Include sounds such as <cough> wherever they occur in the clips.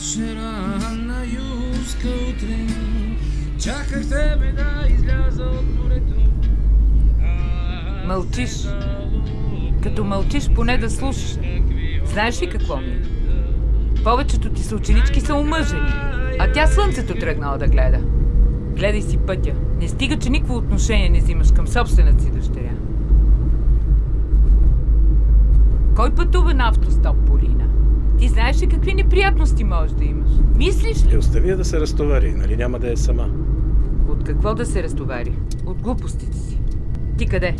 вечера на юска утрин Чаках тебе да изляза от морето Мълчиш. Като мълчиш, поне да слушаш. Знаеш ли какво ми е? Повечето ти съученички са омъжени, а тя слънцето тръгнала да гледа. Гледай си пътя. Не стига, че никакво отношение не взимаш към собствената си дъщеря. Кой пътува на автостоп, Полина? Ти знаеш ли какви неприятности можеш да имаш? Мислиш ли? остави я да се разтовари, нали няма да е сама. От какво да се разтовари? От глупостите си. Ти къде? Е,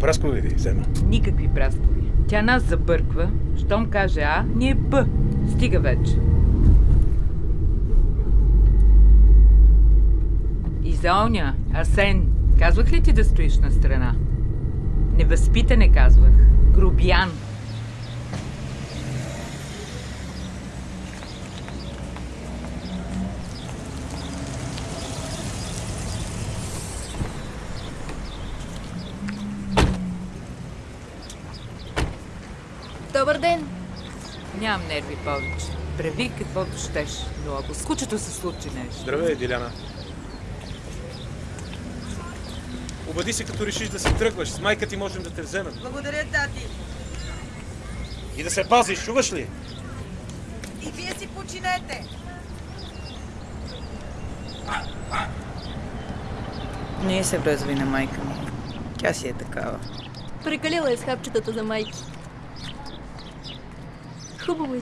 праскови ви взема. Никакви праскови. Тя нас забърква. Щом каже А, ние Б. Стига вече. И за оня, Асен, казвах ли ти да стоиш на страна? Невъзпитане казвах. Грубиян. Добър ден! Нямам нерви повече. Прави каквото щеш, но ако с кучето се случи нещо... Здравей, Диляна. Обади се, като решиш да си тръгваш. С майка ти можем да те вземем. Благодаря, тати. И да се пазиш, чуваш ли? И вие си починете. Не се връзва и на майка ми. Тя си е такава. Прекалила е с хапчетата за майки. Хубаво е,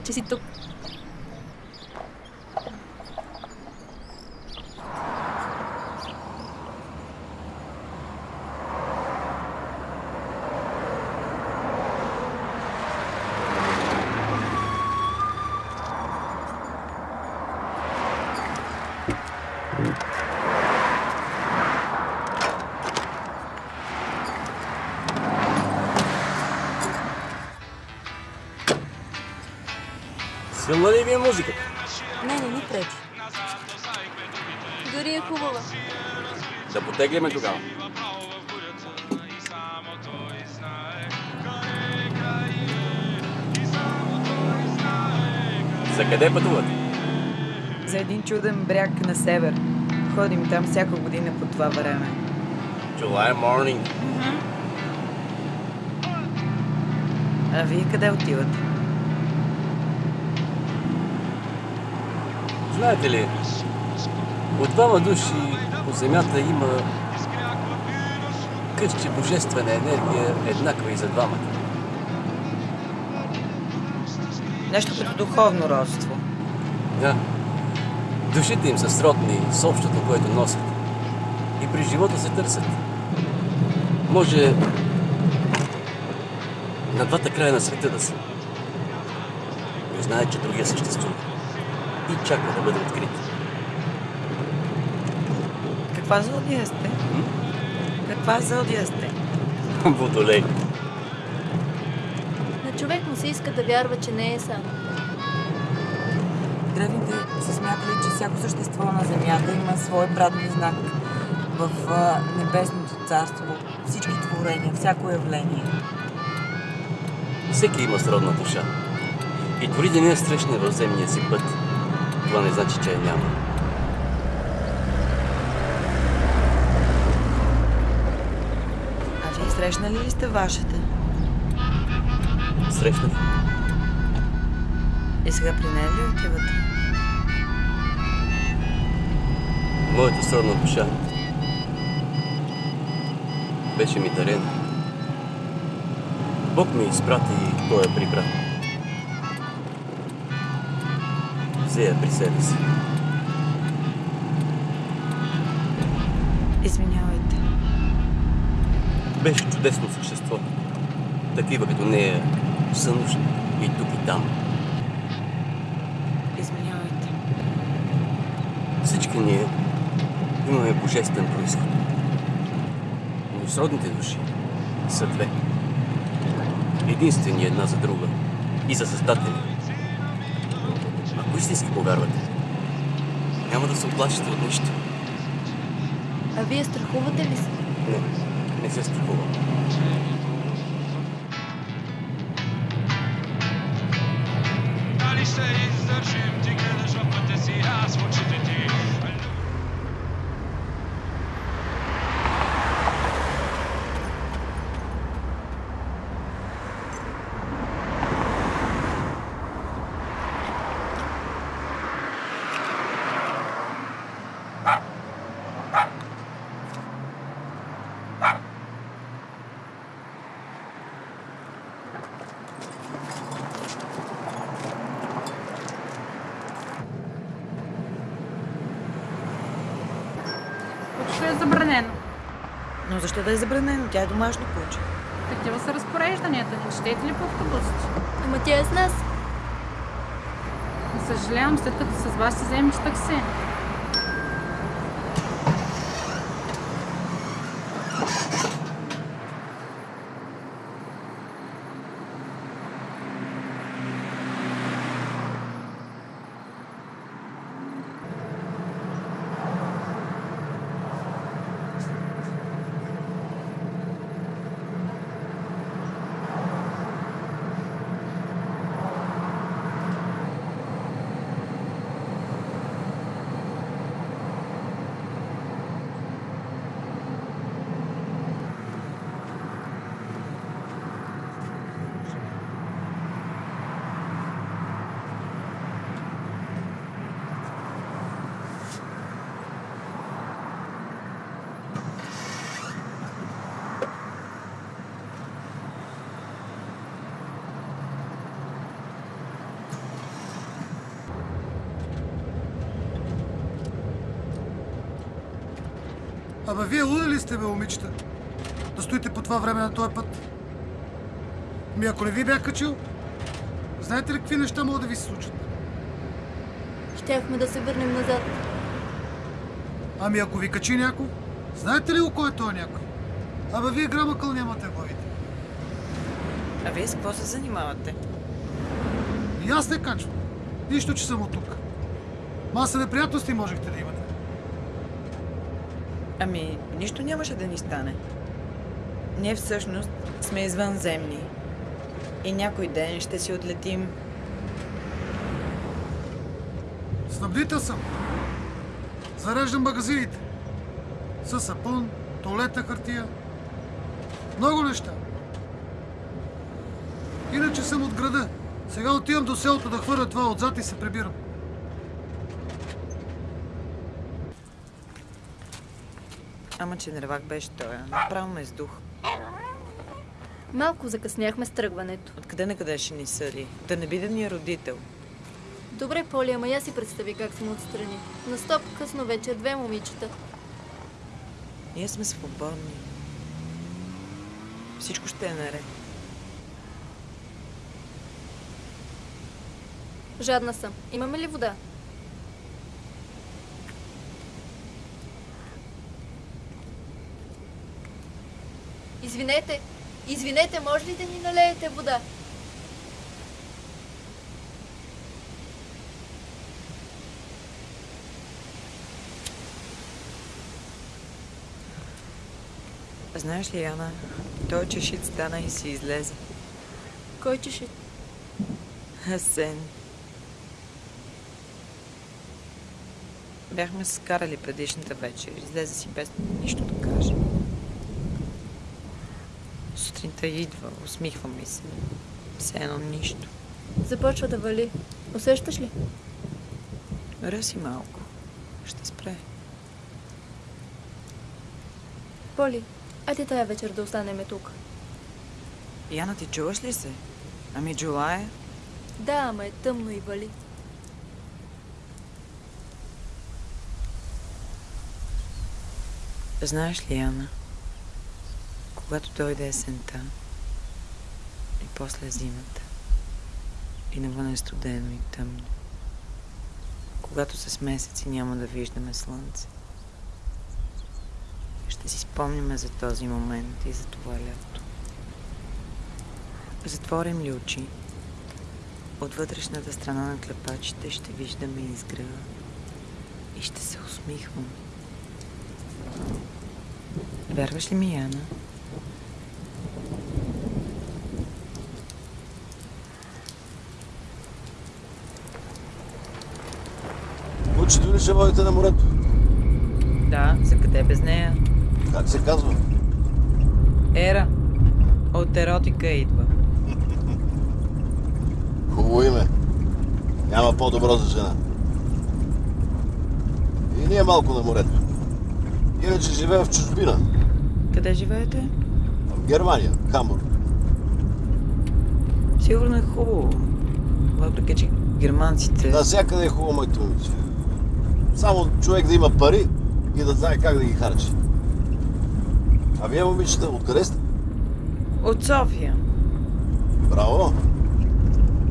Силна ли ви е музиката? Не, не ни пречи. Дори е хубава. Да потегляме тогава. За къде пътувате? За един чуден бряг на север. Ходим там всяка година по това време. July morning. А вие къде отивате? Знаете ли, от двама души по земята има къщи божествена енергия, еднаква и за двамата. Нещо като духовно родство. Да. Душите им са сродни с общото, което носят. И при живота се търсят. Може на двата края на света да са. Но знаят, че другия съществува. И чаква да бъде открит. Каква зодия сте? Каква зодия сте? Водолей. На човек му се иска да вярва, че не е сам. Древните са смятали, че всяко същество на Земята има свой брат-близнак в а, небесното царство, всички творения, всяко явление. Всеки има сродна душа. И дори да не я срещне в земния си път, това не значи, че я няма. А вие срещнали ли сте вашата? Срещнах. И сега при нея ли отивате? Моята сродна душа беше ми дарена. Бог ми изпрати и той я прибра. Взе я при себе си. Извинявайте. Беше чудесно същество. Такива като нея са нужни и тук и там. Извинявайте. Всички ние имаме божествен происход. Но сродните души са две. Единствени една за друга и за създатели. Ако истински повярвате, няма да се оплашите от нищо. А вие страхувате ли се? Не, не се страхувам. Дали ще издържим ти that's what you did. you. Ще е забранено. Но защо да е забранено? Тя е домашно куче. Такива са разпорежданията. Не четете ли по автобусите? Ама тя е с нас. Съжалявам, след като с вас си вземете такси. Абе, вие луди ли сте, бе, момичета? Да стоите по това време на този път? Ми ако не ви бях качил, знаете ли какви неща могат да ви се случат? Щяхме да се върнем назад. Ами ако ви качи някой, знаете ли кой е този някой? Абе, вие грамакъл нямате главите. А вие с какво се занимавате? И аз не качвам. Нищо, че съм от тук. Маса неприятности можехте да имате. Ами, нищо нямаше да ни стане. Ние всъщност сме извънземни. И някой ден ще си отлетим. Снабдител съм. Зареждам магазините. С сапун, туалетна хартия. Много неща. Иначе съм от града. Сега отивам до селото да хвърля това отзад и се прибирам. Ама, че нервак беше той. Направо ме сдух. Малко закъсняхме с тръгването. Откъде на къде ще ни съди? Да не би да ни е родител. Добре, Поли, ама я си представи как сме отстрани. На стоп, късно вече, две момичета. Ние сме свободни. Всичко ще е наред. Жадна съм. Имаме ли вода? Извинете, извинете, може ли да ни налеете вода? Знаеш ли, Яна, той чешит стана и си излезе. Кой чеши? Асен. Бяхме се скарали предишната вечер. Излезе си без нищо да каже. Сутринта идва, усмихва ми се. Все едно нищо. Започва да вали. Усещаш ли? Ръси малко. Ще спре. Поли, айде тая вечер да останеме тук. Яна, ти чуваш ли се? Ами Джулая? Да, ама е тъмно и вали. Знаеш ли, Яна, когато дойде есента и после зимата и навън е студено и тъмно, когато с месеци няма да виждаме слънце, ще си спомняме за този момент и за това лято. Затворим ли очи, от вътрешната страна на клепачите ще виждаме изгрева и ще се усмихвам. Вярваш ли ми, Яна? Ли ще водите на морето? Да, за къде без нея? Как се казва? Ера. От еротика идва. <laughs> Хубаво име. Няма по-добро за жена. И ние малко на морето. Иначе живеем в чужбина. Къде живеете? В Германия, Хамбург. Сигурно е хубаво. Въпреки, че германците... Навсякъде е хубаво, моите момиче. Само човек да има пари и да знае как да ги харчи. А вие, момичета, откъде сте? От София. Браво!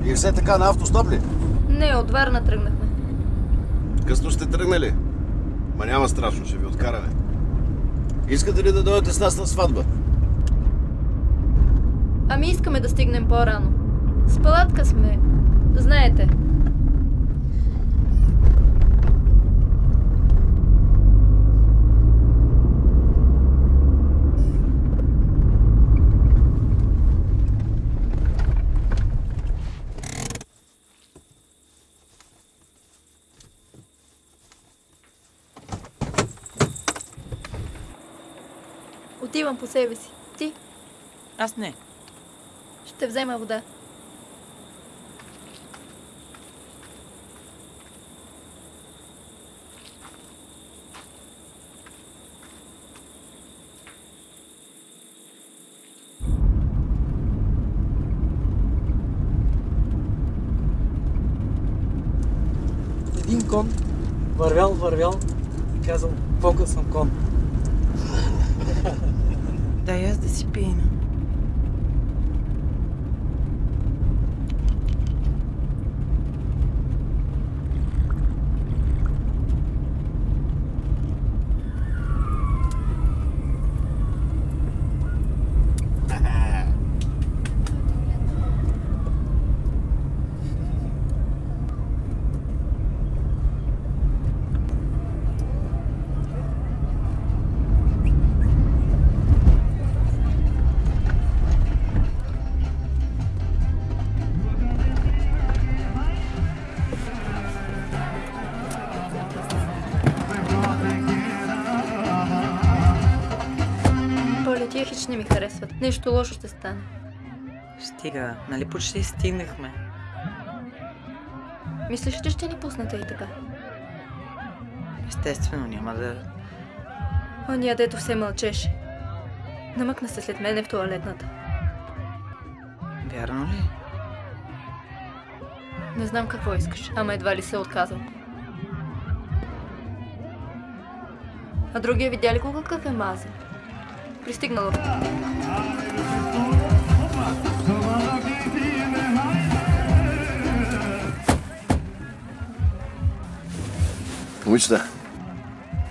И все така на автостоп ли? Не, от Варна тръгнахме. Късно сте тръгнали. Ма няма страшно, ще ви откараме. Искате ли да дойдете с нас на сватба? Ами искаме да стигнем по-рано. С палатка сме. Знаете. Отивам по себе си. Ти Аз не. ще взема вода. Един кон вървял, вървял и казал, хич не ми харесват. Нещо лошо ще стане. Стига, нали почти стигнахме. Мислиш, че ще ни пуснете и така? Естествено, няма да... Ония, дето все мълчеше. Намъкна се след мене в туалетната. Вярно ли? Не знам какво искаш, ама едва ли се отказал. А другия видя ли го какъв е мазен? Пристигнало. Момичета,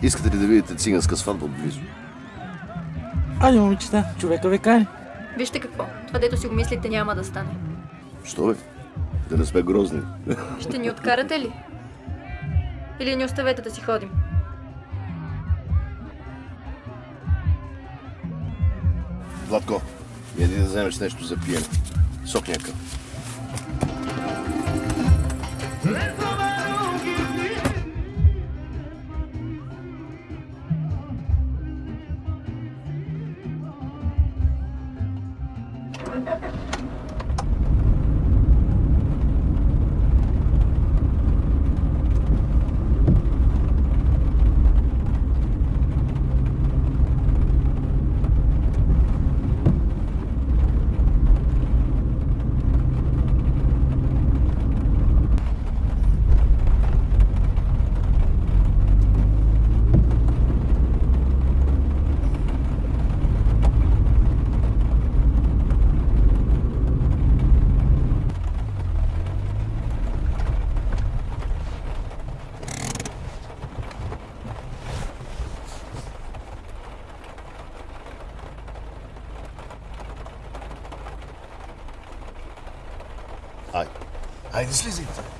искате ли да видите циганска сватба отблизо? Айде, момичета, човека ве кай. Вижте какво. Това дето си го мислите няма да стане. Що бе? Да не сме грозни. Ще ни откарате ли? Или ни оставете да си ходим? Владко, иди да вземеш нещо за пиене. Сок някакъв. Айде, слизайте. време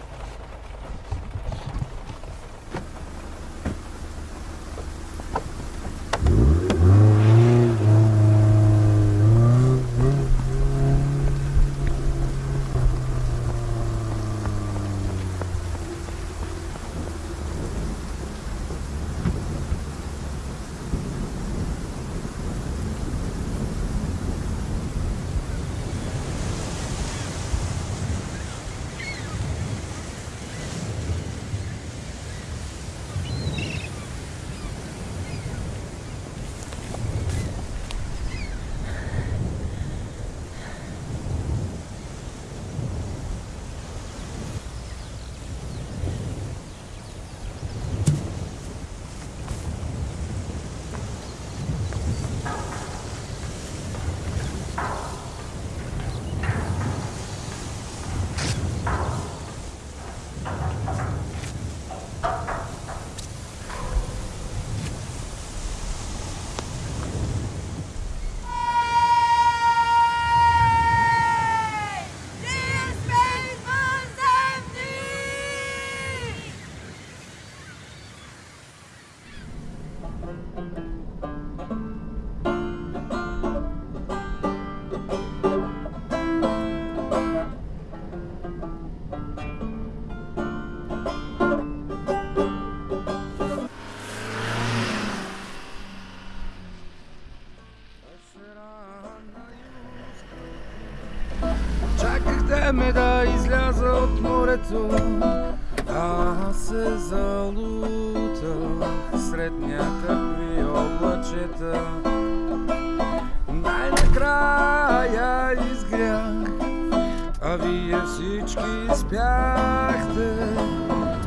всички спяхте.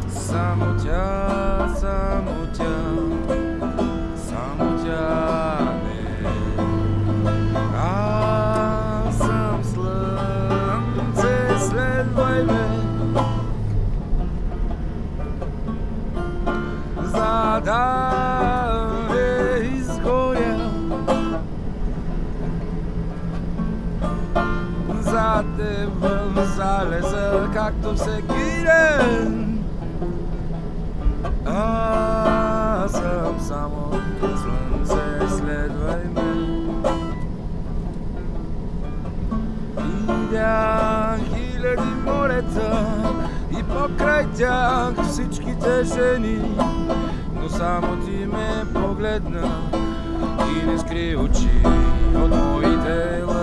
Само тя, само тя, само тя не. Аз съм слънце, следвай ме. За да не изгоря. За теб в залеза, както всеки ден. Аз съм само слънце, следвай ме. Видях хиляди морета и покрай тях всичките жени, но само ти ме погледна и не скри очи от моите лъчи.